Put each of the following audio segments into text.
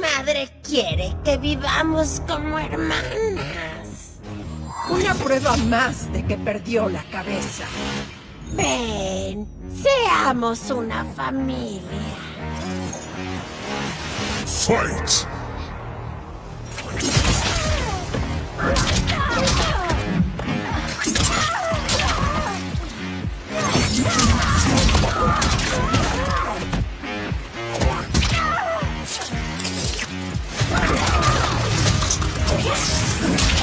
Madre quiere que vivamos como hermanas. Una prueba más de que perdió la cabeza. Ven, seamos una familia. Fight! Yes!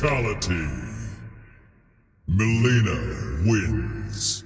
Fatality. Melina wins.